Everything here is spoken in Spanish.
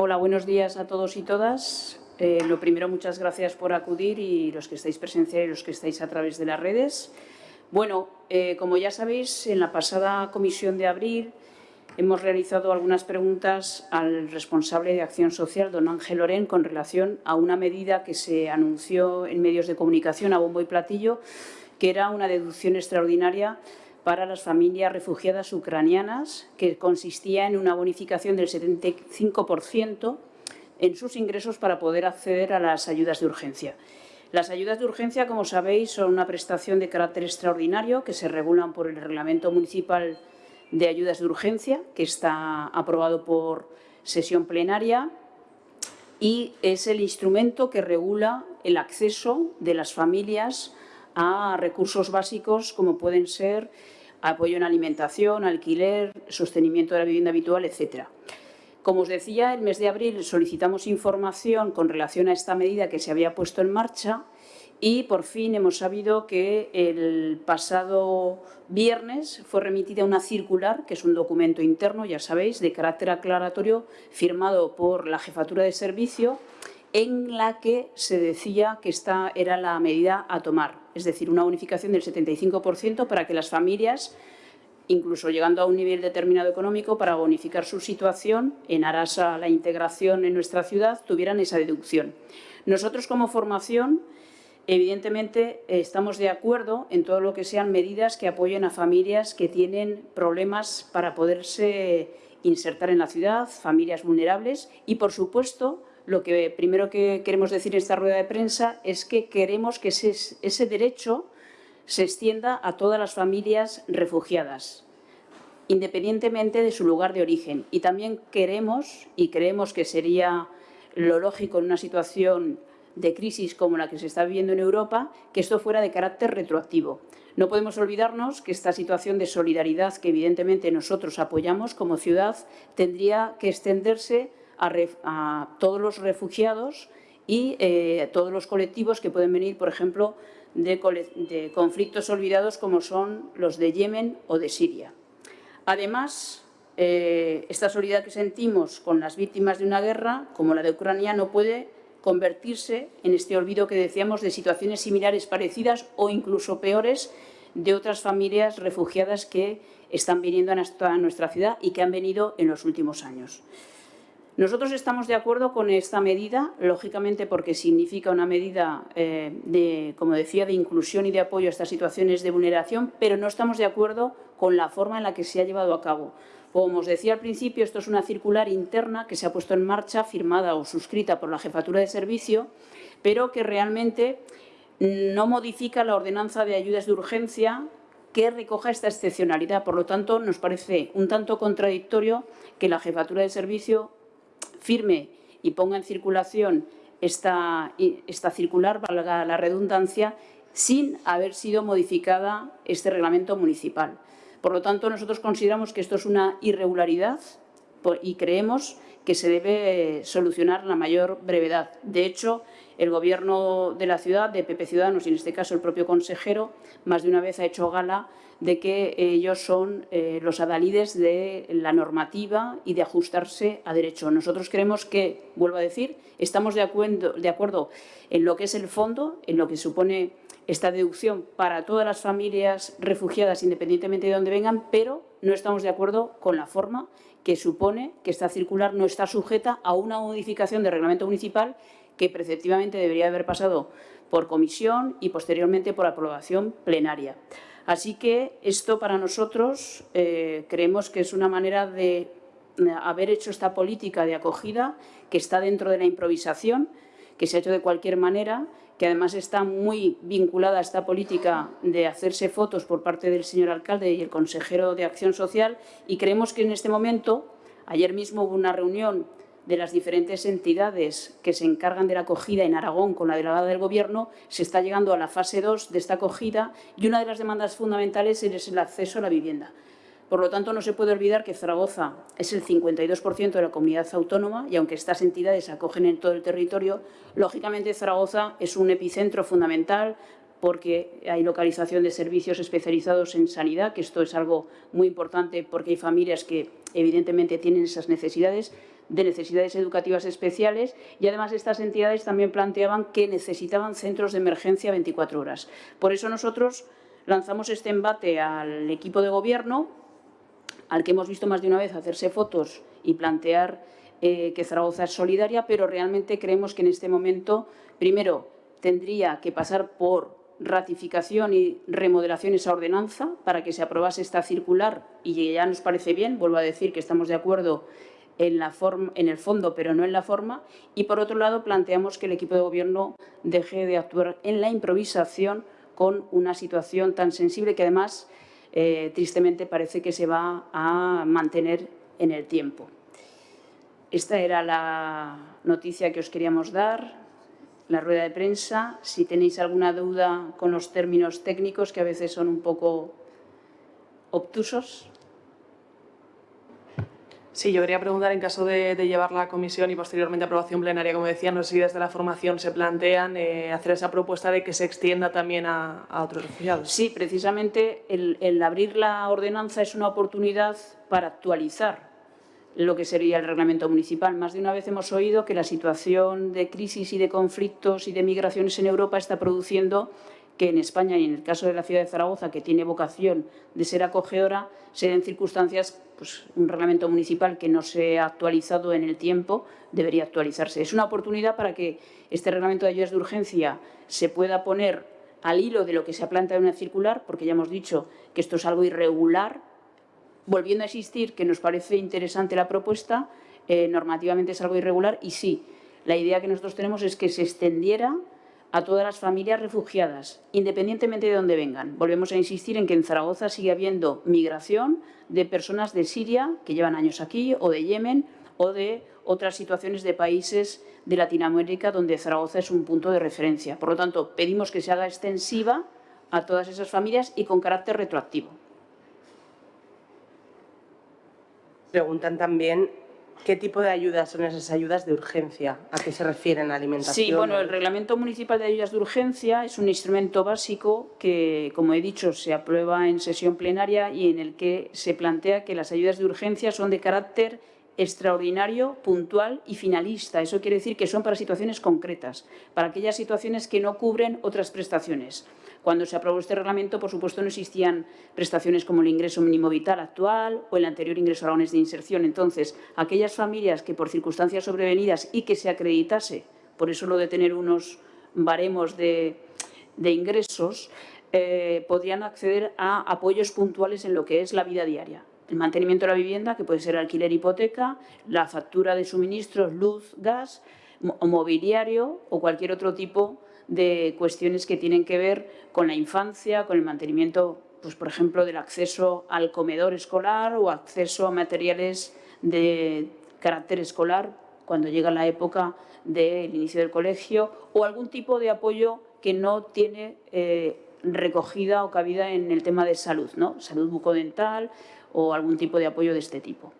Hola, buenos días a todos y todas. Eh, lo primero, muchas gracias por acudir y los que estáis presenciales y los que estáis a través de las redes. Bueno, eh, como ya sabéis, en la pasada comisión de abril hemos realizado algunas preguntas al responsable de Acción Social, don Ángel Lorén, con relación a una medida que se anunció en medios de comunicación a bombo y platillo, que era una deducción extraordinaria para las familias refugiadas ucranianas, que consistía en una bonificación del 75% en sus ingresos para poder acceder a las ayudas de urgencia. Las ayudas de urgencia, como sabéis, son una prestación de carácter extraordinario que se regulan por el Reglamento Municipal de Ayudas de Urgencia, que está aprobado por sesión plenaria y es el instrumento que regula el acceso de las familias a recursos básicos como pueden ser apoyo en alimentación, alquiler, sostenimiento de la vivienda habitual, etcétera. Como os decía, el mes de abril solicitamos información con relación a esta medida que se había puesto en marcha y por fin hemos sabido que el pasado viernes fue remitida una circular, que es un documento interno, ya sabéis, de carácter aclaratorio, firmado por la Jefatura de Servicio, en la que se decía que esta era la medida a tomar, es decir, una unificación del 75% para que las familias, incluso llegando a un nivel determinado económico, para bonificar su situación en aras a la integración en nuestra ciudad, tuvieran esa deducción. Nosotros como formación, evidentemente, estamos de acuerdo en todo lo que sean medidas que apoyen a familias que tienen problemas para poderse insertar en la ciudad, familias vulnerables y, por supuesto, lo que primero que queremos decir en esta rueda de prensa es que queremos que ese, derecho se extienda a todas las familias refugiadas, independientemente de su lugar de origen. Y también queremos, y creemos que sería lo lógico en una situación de crisis como la que se está viviendo en Europa, que esto fuera de carácter retroactivo. No podemos olvidarnos que esta situación de solidaridad que evidentemente nosotros apoyamos como ciudad tendría que extenderse a, todos los refugiados y eh, todos los colectivos que pueden venir, por ejemplo, de, conflictos olvidados como son los de Yemen o de Siria. Además, eh, esta solidaridad que sentimos con las víctimas de una guerra, como la de Ucrania, no puede convertirse en este olvido que decíamos de situaciones similares, parecidas o incluso peores de otras familias refugiadas que están viniendo a nuestra ciudad y que han venido en los últimos años. Nosotros estamos de acuerdo con esta medida, lógicamente porque significa una medida, eh, de, como decía, de inclusión y de apoyo a estas situaciones de vulneración, pero no estamos de acuerdo con la forma en la que se ha llevado a cabo. Como os decía al principio, esto es una circular interna que se ha puesto en marcha, firmada o suscrita por la Jefatura de Servicio, pero que realmente no modifica la ordenanza de ayudas de urgencia que recoja esta excepcionalidad. Por lo tanto, nos parece un tanto contradictorio que la Jefatura de Servicio firme y ponga en circulación esta, esta circular, valga la redundancia, sin haber sido modificada este reglamento municipal. Por lo tanto, nosotros consideramos que esto es una irregularidad y creemos que se debe solucionar la mayor brevedad. De hecho, el Gobierno de la ciudad, de PP Ciudadanos, y en este caso el propio consejero, más de una vez ha hecho gala de que ellos son eh, los adalides de la normativa y de ajustarse a derecho. Nosotros creemos que, vuelvo a decir, estamos de acuerdo, en lo que es el fondo, en lo que supone esta deducción para todas las familias refugiadas, independientemente de dónde vengan, pero no estamos de acuerdo con la forma que supone que esta circular no está sujeta a una modificación del reglamento municipal que preceptivamente debería haber pasado por comisión y posteriormente por aprobación plenaria. Así que esto para nosotros eh, creemos que es una manera de haber hecho esta política de acogida que está dentro de la improvisación, que se ha hecho de cualquier manera, que además está muy vinculada a esta política de hacerse fotos por parte del señor alcalde y el consejero de Acción Social y creemos que en este momento, ayer mismo hubo una reunión de las diferentes entidades que se encargan de la acogida en Aragón con la delegada del Gobierno, se está llegando a la fase 2 de esta acogida y una de las demandas fundamentales es el acceso a la vivienda. Por lo tanto, no se puede olvidar que Zaragoza es el 52% de la comunidad autónoma y aunque estas entidades acogen en todo el territorio, lógicamente Zaragoza es un epicentro fundamental porque hay localización de servicios especializados en sanidad, que esto es algo muy importante porque hay familias que evidentemente tienen esas necesidades, de necesidades educativas especiales y además estas entidades también planteaban que necesitaban centros de emergencia 24 horas. Por eso nosotros lanzamos este embate al equipo de gobierno, al que hemos visto más de una vez hacerse fotos y plantear eh, que Zaragoza es solidaria, pero realmente creemos que en este momento, primero, tendría que pasar por ratificación y remodelación esa ordenanza para que se aprobase esta circular y ya nos parece bien, vuelvo a decir que estamos de acuerdo en, la forma, en el fondo, pero no en la forma. Y, por otro lado, planteamos que el equipo de gobierno deje de actuar en la improvisación con una situación tan sensible que, además, eh, tristemente parece que se va a mantener en el tiempo. Esta era la noticia que os queríamos dar, la rueda de prensa. Si tenéis alguna duda con los términos técnicos, que a veces son un poco obtusos. Sí, yo quería preguntar, en caso de, llevar la comisión y posteriormente aprobación plenaria, como decía, no sé si desde la formación se plantean eh, hacer esa propuesta de que se extienda también a, otros refugiados. Sí, precisamente el abrir la ordenanza es una oportunidad para actualizar lo que sería el reglamento municipal. Más de una vez hemos oído que la situación de crisis y de conflictos y de migraciones en Europa está produciendo que en España y en el caso de la ciudad de Zaragoza, que tiene vocación de ser acogedora, se den circunstancias, pues un reglamento municipal que no se ha actualizado en el tiempo, debería actualizarse. Es una oportunidad para que este reglamento de ayudas de urgencia se pueda poner al hilo de lo que se ha planteado en una circular, porque ya hemos dicho que esto es algo irregular, volviendo a existir, que nos parece interesante la propuesta, eh, normativamente es algo irregular y sí, la idea que nosotros tenemos es que se extendiera a todas las familias refugiadas, independientemente de dónde vengan. Volvemos a insistir en que en Zaragoza sigue habiendo migración de personas de Siria, que llevan años aquí, o de Yemen, o de otras situaciones de países de Latinoamérica donde Zaragoza es un punto de referencia. Por lo tanto, pedimos que se haga extensiva a todas esas familias y con carácter retroactivo. Preguntan también qué tipo de ayudas son esas ayudas de urgencia, a qué se refieren, alimentación. Sí, bueno, el Reglamento Municipal de Ayudas de Urgencia es un instrumento básico que, como he dicho, se aprueba en sesión plenaria y en el que se plantea que las ayudas de urgencia son de carácter extraordinario, puntual y finalista. Eso quiere decir que son para situaciones concretas, para aquellas situaciones que no cubren otras prestaciones. Cuando se aprobó este reglamento, por supuesto, no existían prestaciones como el ingreso mínimo vital actual o el anterior ingreso a de inserción. Entonces, aquellas familias que por circunstancias sobrevenidas y que se acreditase, por eso lo de tener unos baremos de, ingresos, eh, podrían acceder a apoyos puntuales en lo que es la vida diaria el mantenimiento de la vivienda, que puede ser alquiler hipoteca, la factura de suministros, luz, gas, mobiliario o cualquier otro tipo de cuestiones que tienen que ver con la infancia, con el mantenimiento, pues, por ejemplo, del acceso al comedor escolar o acceso a materiales de carácter escolar cuando llega la época del inicio del colegio o algún tipo de apoyo que no tiene eh, recogida o cabida en el tema de salud, ¿no? salud bucodental o algún tipo de apoyo de este tipo.